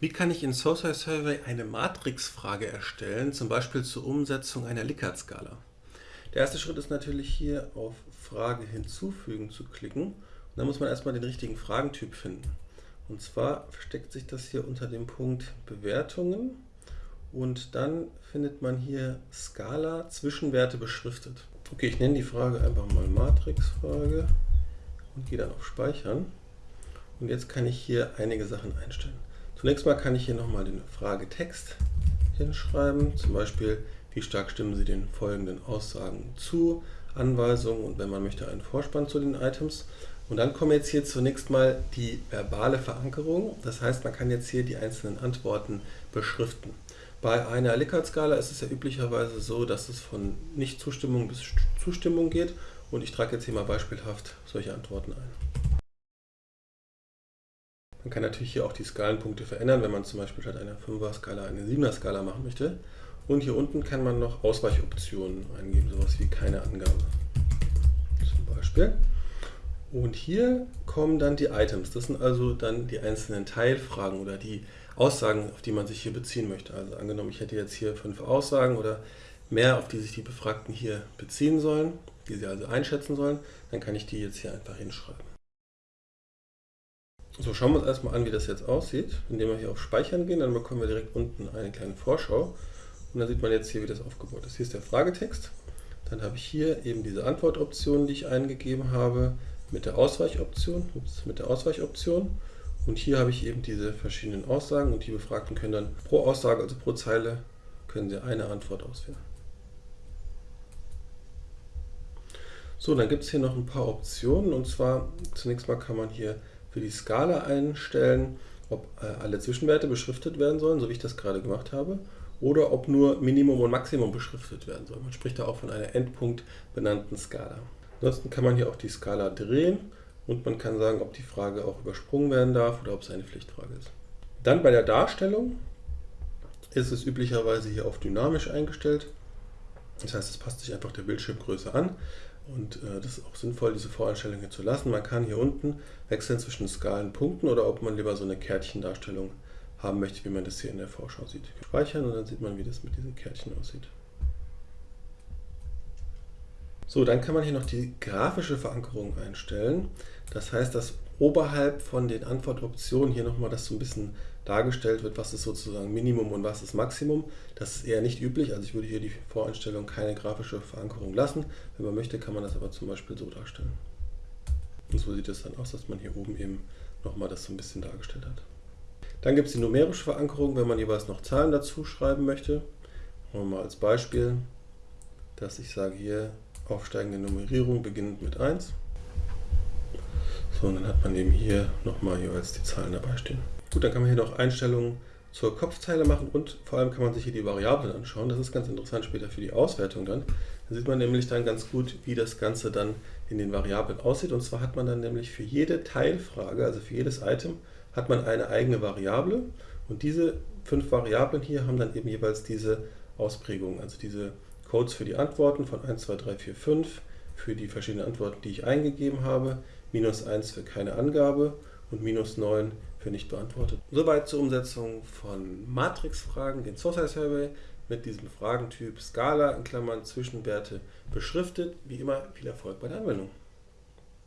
Wie kann ich in Social Survey eine Matrixfrage erstellen, zum Beispiel zur Umsetzung einer Likert-Skala? Der erste Schritt ist natürlich hier auf Frage hinzufügen zu klicken. Und dann muss man erstmal den richtigen Fragentyp finden. Und zwar versteckt sich das hier unter dem Punkt Bewertungen und dann findet man hier Skala Zwischenwerte beschriftet. Okay, ich nenne die Frage einfach mal Matrixfrage und gehe dann auf Speichern. Und jetzt kann ich hier einige Sachen einstellen. Zunächst mal kann ich hier nochmal den Fragetext hinschreiben, zum Beispiel, wie stark stimmen Sie den folgenden Aussagen zu, Anweisungen und wenn man möchte, einen Vorspann zu den Items. Und dann kommen jetzt hier zunächst mal die verbale Verankerung, das heißt, man kann jetzt hier die einzelnen Antworten beschriften. Bei einer Likert-Skala ist es ja üblicherweise so, dass es von Nicht-Zustimmung bis Zustimmung geht und ich trage jetzt hier mal beispielhaft solche Antworten ein. Man kann natürlich hier auch die Skalenpunkte verändern, wenn man zum Beispiel statt einer 5er-Skala eine 7er-Skala machen möchte. Und hier unten kann man noch Ausweichoptionen eingeben, sowas wie keine Angabe. Zum Beispiel. Und hier kommen dann die Items. Das sind also dann die einzelnen Teilfragen oder die Aussagen, auf die man sich hier beziehen möchte. Also angenommen, ich hätte jetzt hier fünf Aussagen oder mehr, auf die sich die Befragten hier beziehen sollen, die sie also einschätzen sollen, dann kann ich die jetzt hier einfach hinschreiben. So, schauen wir uns erstmal an, wie das jetzt aussieht. Indem wir hier auf Speichern gehen, dann bekommen wir direkt unten eine kleine Vorschau. Und dann sieht man jetzt hier, wie das aufgebaut ist. Hier ist der Fragetext. Dann habe ich hier eben diese Antwortoption, die ich eingegeben habe, mit der Ausweichoption. Ups, mit der Ausweichoption. Und hier habe ich eben diese verschiedenen Aussagen und die Befragten können dann pro Aussage, also pro Zeile, können sie eine Antwort auswählen. So, dann gibt es hier noch ein paar Optionen und zwar zunächst mal kann man hier für die Skala einstellen, ob äh, alle Zwischenwerte beschriftet werden sollen, so wie ich das gerade gemacht habe, oder ob nur Minimum und Maximum beschriftet werden soll. Man spricht da auch von einer Endpunkt benannten Skala. Ansonsten kann man hier auch die Skala drehen und man kann sagen, ob die Frage auch übersprungen werden darf oder ob es eine Pflichtfrage ist. Dann bei der Darstellung ist es üblicherweise hier auf dynamisch eingestellt. Das heißt, es passt sich einfach der Bildschirmgröße an. Und äh, das ist auch sinnvoll, diese Voreinstellung hier zu lassen. Man kann hier unten wechseln zwischen Skalenpunkten oder ob man lieber so eine Kärtchendarstellung haben möchte, wie man das hier in der Vorschau sieht. Speichern und dann sieht man, wie das mit diesen Kärtchen aussieht. So, dann kann man hier noch die grafische Verankerung einstellen. Das heißt, dass oberhalb von den Antwortoptionen hier nochmal das so ein bisschen dargestellt wird, was ist sozusagen Minimum und was ist Maximum. Das ist eher nicht üblich, also ich würde hier die Voreinstellung keine grafische Verankerung lassen. Wenn man möchte, kann man das aber zum Beispiel so darstellen. Und so sieht es dann aus, dass man hier oben eben nochmal das so ein bisschen dargestellt hat. Dann gibt es die numerische Verankerung, wenn man jeweils noch Zahlen dazu schreiben möchte. Machen wir mal als Beispiel, dass ich sage hier aufsteigende Nummerierung beginnend mit 1. So, und dann hat man eben hier nochmal jeweils die Zahlen dabei stehen. Gut, dann kann man hier noch Einstellungen zur Kopfzeile machen und vor allem kann man sich hier die Variablen anschauen. Das ist ganz interessant später für die Auswertung dann. Da sieht man nämlich dann ganz gut, wie das Ganze dann in den Variablen aussieht. Und zwar hat man dann nämlich für jede Teilfrage, also für jedes Item, hat man eine eigene Variable. Und diese fünf Variablen hier haben dann eben jeweils diese Ausprägungen, also diese Codes für die Antworten von 1, 2, 3, 4, 5, für die verschiedenen Antworten, die ich eingegeben habe, minus 1 für keine Angabe und minus 9 für nicht beantwortet. Soweit zur Umsetzung von Matrixfragen, den Source Survey mit diesem Fragentyp Skala in Klammern Zwischenwerte beschriftet. Wie immer viel Erfolg bei der Anwendung.